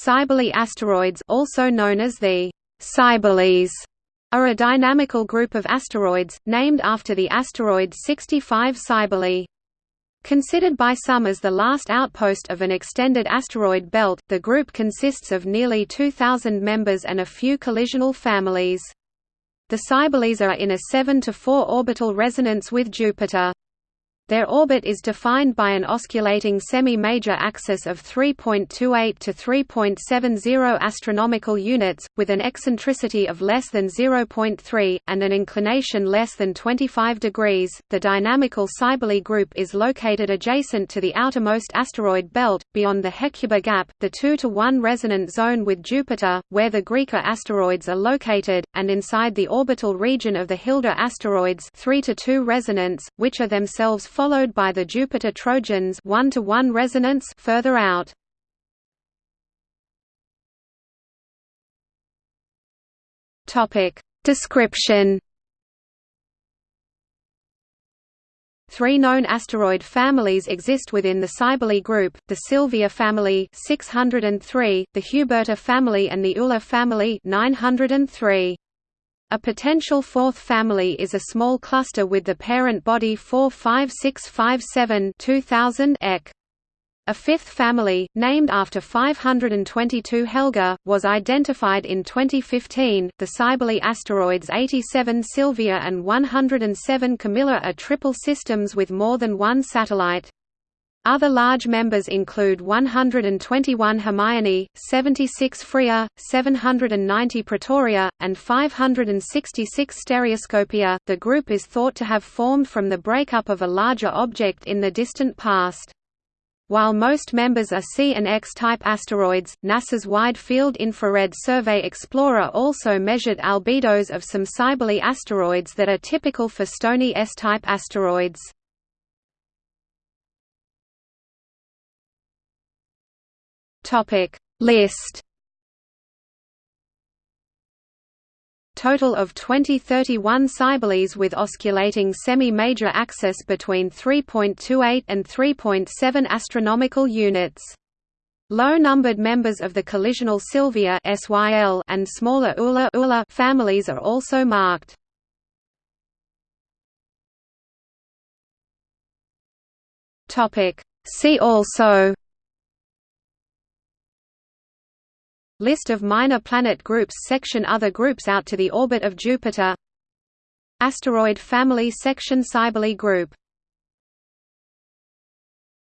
Cybele asteroids also known as the Cybeles are a dynamical group of asteroids, named after the asteroid 65 Cybele. Considered by some as the last outpost of an extended asteroid belt, the group consists of nearly 2,000 members and a few collisional families. The Cybeles are in a 7 to 4 orbital resonance with Jupiter. Their orbit is defined by an osculating semi-major axis of 3.28 to 3.70 astronomical units, with an eccentricity of less than 0.3 and an inclination less than 25 degrees. The dynamical Cybele group is located adjacent to the outermost asteroid belt, beyond the Hecuba gap, the 2 to 1 resonant zone with Jupiter, where the Griqua asteroids are located, and inside the orbital region of the Hilda asteroids, 3 to 2 resonance, which are themselves followed by the Jupiter Trojans 1 to 1 resonance further out. Topic Description Three known asteroid families exist within the Cybele group, the Sylvia family 603, the Huberta family and the Ulla family 903. A potential fourth family is a small cluster with the parent body 45657 2000 Eq. A fifth family, named after 522 Helga, was identified in 2015. The Cybele asteroids 87 Sylvia and 107 Camilla are triple systems with more than one satellite. Other large members include 121 Hermione, 76 Freya, 790 Pretoria, and 566 Stereoscopia. The group is thought to have formed from the breakup of a larger object in the distant past. While most members are C and X-type asteroids, NASA's Wide Field Infrared Survey Explorer also measured albedos of some Cybele asteroids that are typical for stony S-type asteroids. Topic List Total of 2031 Cybeles with osculating semi-major axis between 3.28 and 3.7 astronomical units. Low-numbered members of the collisional Sylvia SYL and smaller Ulla, Ulla families are also marked. Topic See also List of minor planet groups section Other groups out to the orbit of Jupiter. Asteroid family section Cybele group